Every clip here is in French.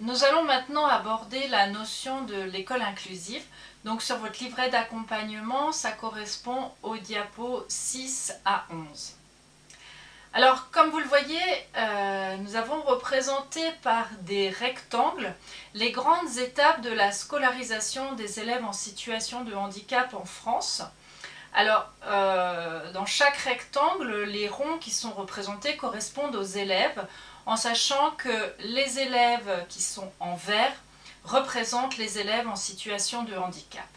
nous allons maintenant aborder la notion de l'école inclusive. Donc sur votre livret d'accompagnement, ça correspond au diapo 6 à 11. Alors, comme vous le voyez, euh, nous avons représenté par des rectangles les grandes étapes de la scolarisation des élèves en situation de handicap en France. Alors, euh, dans chaque rectangle, les ronds qui sont représentés correspondent aux élèves, en sachant que les élèves qui sont en vert représentent les élèves en situation de handicap.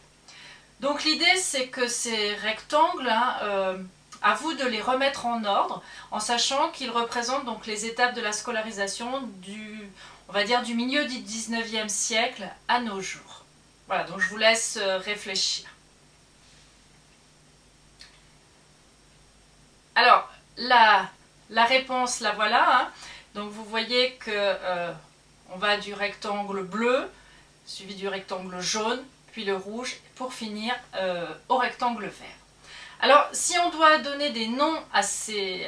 Donc l'idée, c'est que ces rectangles... Hein, euh, à vous de les remettre en ordre, en sachant qu'ils représentent donc les étapes de la scolarisation du, on va dire, du milieu du 19e siècle à nos jours. Voilà, donc je vous laisse euh, réfléchir. Alors, la, réponse, la voilà. Hein. Donc vous voyez que euh, on va du rectangle bleu, suivi du rectangle jaune, puis le rouge, pour finir euh, au rectangle vert. Alors, si on doit donner des noms à ces,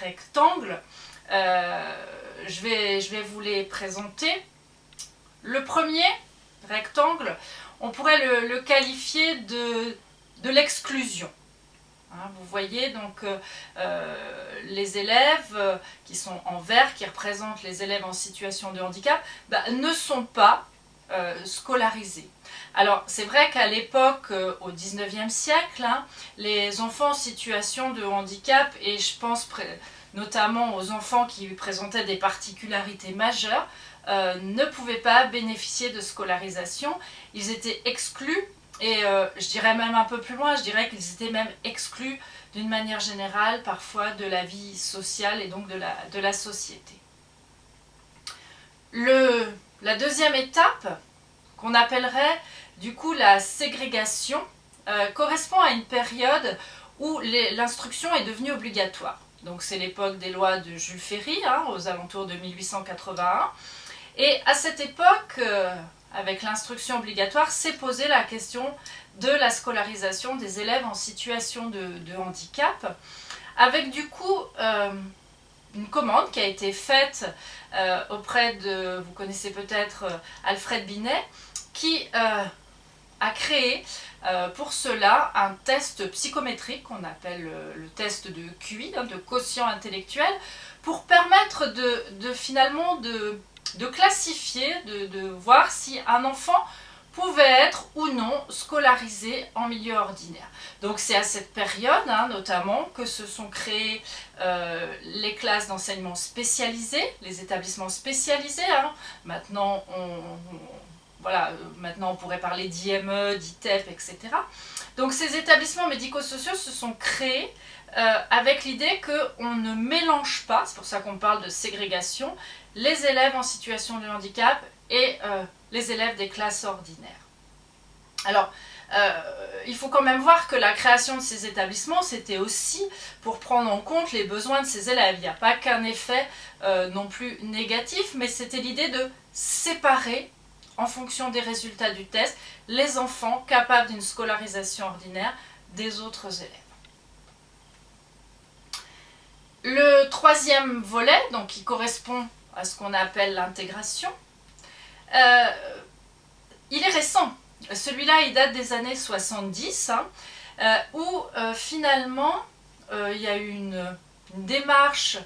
rectangles, euh, je, vais, vous les présenter. Le premier rectangle, on pourrait le, qualifier de, l'exclusion. Hein, vous voyez donc euh, euh, les élèves qui sont en vert, qui représentent les élèves en situation de handicap, bah, ne sont pas scolarisés. Alors c'est vrai qu'à l'époque, euh, au 19e siècle, hein, les enfants en situation de handicap, et je pense notamment aux enfants qui présentaient des particularités majeures, euh, ne pouvaient pas bénéficier de scolarisation. Ils étaient exclus, et euh, je dirais même un peu plus loin, je dirais qu'ils étaient même exclus d'une manière générale parfois de la vie sociale et donc de la, de la société. Le, la deuxième étape, qu'on appellerait du coup, la ségrégation euh, correspond à une période où l'instruction est devenue obligatoire. Donc c'est l'époque des lois de Jules Ferry, hein, aux alentours de 1881. Et à cette époque, euh, avec l'instruction obligatoire, s'est posée la question de la scolarisation des élèves en situation de, handicap, avec du coup euh, une commande qui a été faite auprès de, vous connaissez peut-être Alfred Binet, qui a créé euh, pour cela un test psychométrique qu'on appelle euh, le test de QI, hein, de quotient intellectuel, pour permettre de, finalement de, classifier, de, voir si un enfant pouvait être ou non scolarisé en milieu ordinaire. Donc c'est à cette période hein, notamment que se sont créées euh, les classes d'enseignement spécialisées, les établissements spécialisés. Hein. Maintenant on voilà, euh, maintenant on pourrait parler d'IME, d'ITEP, etc. Donc ces établissements médico-sociaux se sont créés euh, avec l'idée qu'on ne mélange pas, c'est pour ça qu'on parle de ségrégation, les élèves en situation de handicap et euh, les élèves des classes ordinaires. Alors, il faut quand même voir que la création de ces établissements, c'était aussi pour prendre en compte les besoins de ces élèves. Il n'y a pas qu'un effet non plus négatif, mais c'était l'idée de séparer en fonction des résultats du test, les enfants capables d'une scolarisation ordinaire des autres élèves. Le troisième volet, donc qui correspond à ce qu'on appelle l'intégration, euh, il est récent. Celui-là, il date des années 70, hein, euh, où euh, finalement, il y a eu une démarche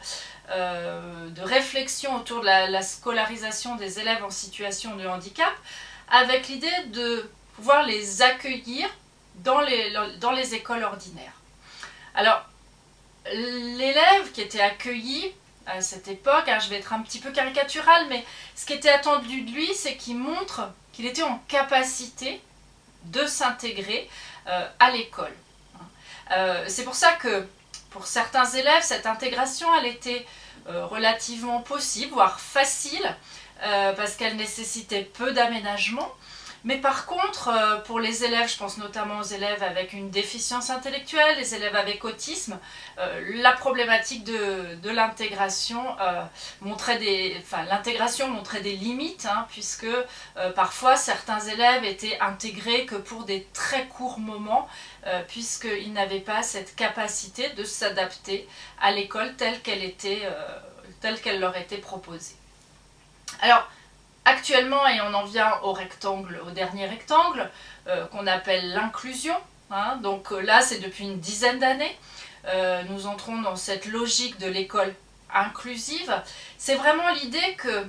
de réflexion autour de la, scolarisation des élèves en situation de handicap, avec l'idée de pouvoir les accueillir dans les écoles ordinaires. Alors, l'élève qui était accueilli à cette époque, hein, je vais être un petit peu caricatural, mais ce qui était attendu de lui, c'est qu'il montre qu'il était en capacité de s'intégrer euh, à l'école. Euh, c'est pour ça que pour certains élèves, cette intégration, elle était euh, relativement possible, voire facile, parce qu'elle nécessitait peu d'aménagement. Mais par contre, euh, pour les élèves, je pense notamment aux élèves avec une déficience intellectuelle, les élèves avec autisme, la problématique de, l'intégration montrait des, enfin, l'intégration montrait des limites, hein, puisque parfois certains élèves étaient intégrés que pour des très courts moments, puisqu'ils n'avaient pas cette capacité de s'adapter à l'école telle qu'elle était, telle qu'elle leur était proposée. Alors, actuellement, et on en vient au rectangle, au dernier rectangle, euh, qu'on appelle l'inclusion. Hein. donc euh, là, c'est depuis une dizaine d'années. nous entrons dans cette logique de l'école inclusive. C'est vraiment l'idée que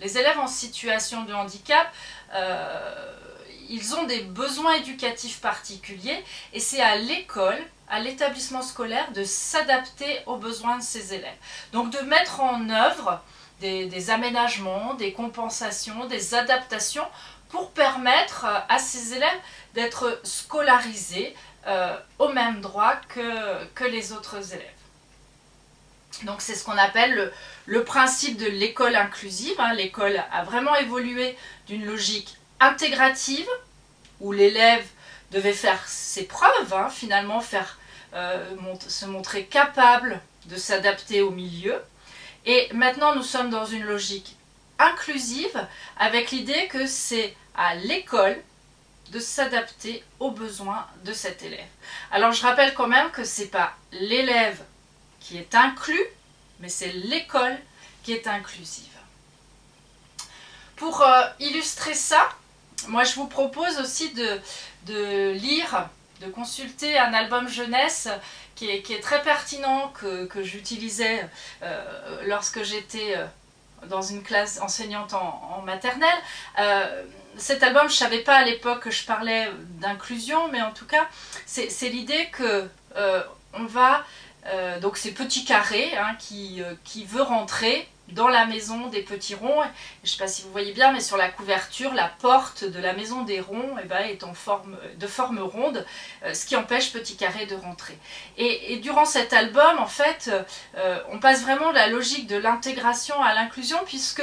les élèves en situation de handicap, ils ont des besoins éducatifs particuliers et c'est à l'école à l'établissement scolaire de s'adapter aux besoins de ses élèves. Donc de mettre en œuvre des, aménagements, des compensations, des adaptations pour permettre à ces élèves d'être scolarisés euh, au même droit que, que les autres élèves. Donc c'est ce qu'on appelle le, principe de l'école inclusive. Hein. L'école a vraiment évolué d'une logique intégrative, où l'élève devait faire ses preuves, hein, finalement faire euh, se montrer capable de s'adapter au milieu. Et maintenant, nous sommes dans une logique inclusive avec l'idée que c'est à l'école de s'adapter aux besoins de cet élève. Alors je rappelle quand même que ce n'est pas l'élève qui est inclus, mais c'est l'école qui est inclusive. Pour euh, illustrer ça, moi je vous propose aussi de, de lire de consulter un album jeunesse qui est, très pertinent, que, j'utilisais euh, lorsque j'étais euh, dans une classe enseignante en, maternelle. Euh, cet album, je ne savais pas à l'époque que je parlais d'inclusion, mais en tout cas, c'est l'idée que on va... donc c'est Petit Carré hein, qui, qui veut rentrer dans la maison des petits ronds. Je ne sais pas si vous voyez bien, mais sur la couverture, la porte de la maison des ronds eh ben, est en forme, de forme ronde, euh, ce qui empêche Petit Carré de rentrer. Et, durant cet album, en fait, euh, on passe vraiment de la logique de l'intégration à l'inclusion, puisque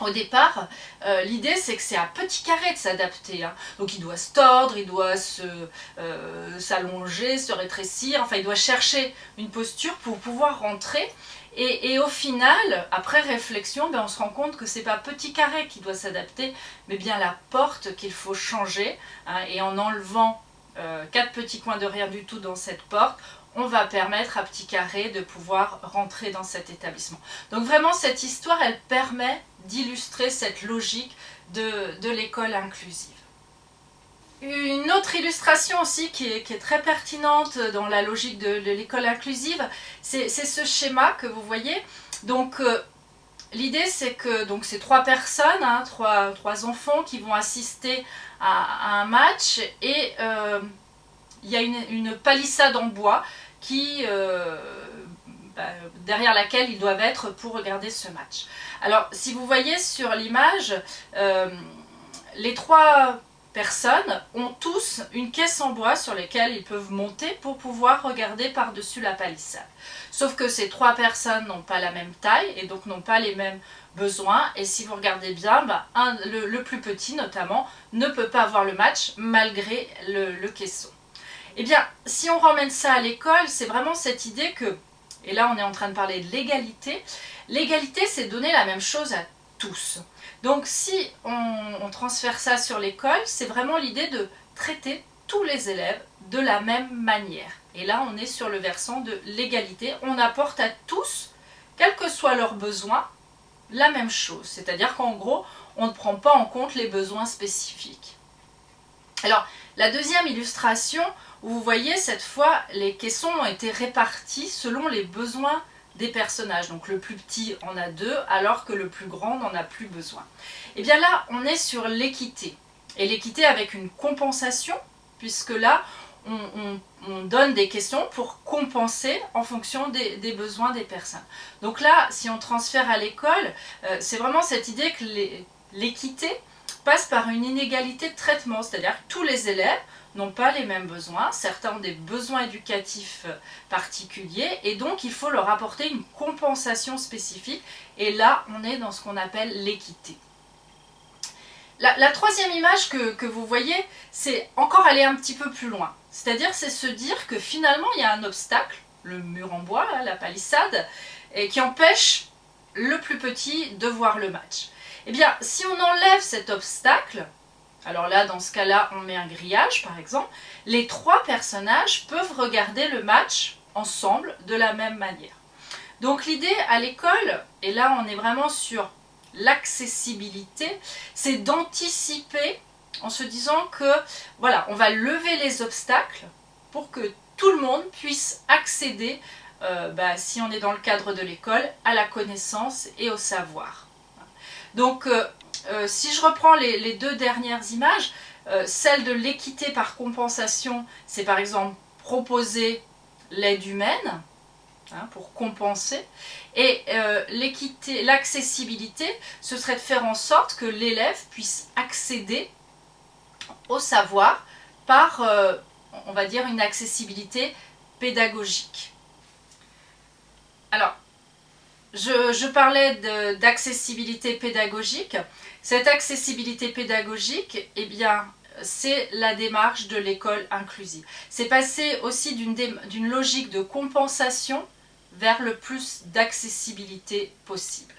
au départ, euh, l'idée c'est que c'est à petit carré de s'adapter. Hein. Donc il doit se tordre, il doit s'allonger, se, se rétrécir, enfin il doit chercher une posture pour pouvoir rentrer. Et, au final, après réflexion, ben, on se rend compte que c'est pas petit carré qui doit s'adapter, mais bien la porte qu'il faut changer. Hein, et en enlevant euh, quatre petits coins de rien du tout dans cette porte, on va permettre à petit carré de pouvoir rentrer dans cet établissement. Donc vraiment, cette histoire, elle permet d'illustrer cette logique de l'école inclusive. Une autre illustration aussi qui est, très pertinente dans la logique de, l'école inclusive, c'est ce schéma que vous voyez. Donc euh, l'idée c'est que donc c'est trois personnes, hein, trois, enfants qui vont assister à, un match et euh, il y a une, palissade en bois qui, euh, bah, derrière laquelle ils doivent être pour regarder ce match. Alors si vous voyez sur l'image, les trois personnes ont tous une caisse en bois sur laquelle ils peuvent monter pour pouvoir regarder par-dessus la palissade. Sauf que ces trois personnes n'ont pas la même taille et donc n'ont pas les mêmes besoins. Et si vous regardez bien, bah, le, plus petit notamment ne peut pas avoir le match malgré le, le caisson. Eh bien, si on ramène ça à l'école, c'est vraiment cette idée que, et là on est en train de parler de l'égalité, l'égalité c'est donner la même chose à tous. Donc si on, transfère ça sur l'école, c'est vraiment l'idée de traiter tous les élèves de la même manière. Et là, on est sur le versant de l'égalité. On apporte à tous, quels que soient leurs besoins, la même chose. C'est-à-dire qu'en gros, on ne prend pas en compte les besoins spécifiques. Alors, la deuxième illustration, vous voyez, cette fois, les caissons ont été répartis selon les besoins des personnages. Donc le plus petit en a deux, alors que le plus grand n'en a plus besoin. Et eh bien là, on est sur l'équité. Et l'équité avec une compensation, puisque là, on, donne des questions pour compenser en fonction des, besoins des personnes. Donc là, si on transfère à l'école, euh, c'est vraiment cette idée que l'équité passe par une inégalité de traitement, c'est-à-dire que tous les élèves n'ont pas les mêmes besoins, certains ont des besoins éducatifs euh, particuliers et donc il faut leur apporter une compensation spécifique et là on est dans ce qu'on appelle l'équité. La, troisième image que, vous voyez, c'est encore aller un petit peu plus loin. C'est-à-dire c'est se dire que finalement il y a un obstacle, le mur en bois, la palissade, et qui empêche le plus petit de voir le match. Eh bien, si on enlève cet obstacle, alors là, dans ce cas-là, on met un grillage, par exemple. Les trois personnages peuvent regarder le match ensemble de la même manière. Donc l'idée à l'école, et là on est vraiment sur l'accessibilité, c'est d'anticiper en se disant que voilà, on va lever les obstacles pour que tout le monde puisse accéder, euh, bah, si on est dans le cadre de l'école, à la connaissance et au savoir. Donc, euh, euh, si je reprends les, deux dernières images, celle de l'équité par compensation, c'est par exemple proposer l'aide humaine, hein, pour compenser. Et l'équité, l'accessibilité, ce serait de faire en sorte que l'élève puisse accéder au savoir par, euh, on va dire, une accessibilité pédagogique. Alors, je, parlais d'accessibilité pédagogique. Cette accessibilité pédagogique, eh bien, c'est la démarche de l'école inclusive. C'est passer aussi d'une logique de compensation vers le plus d'accessibilité possible.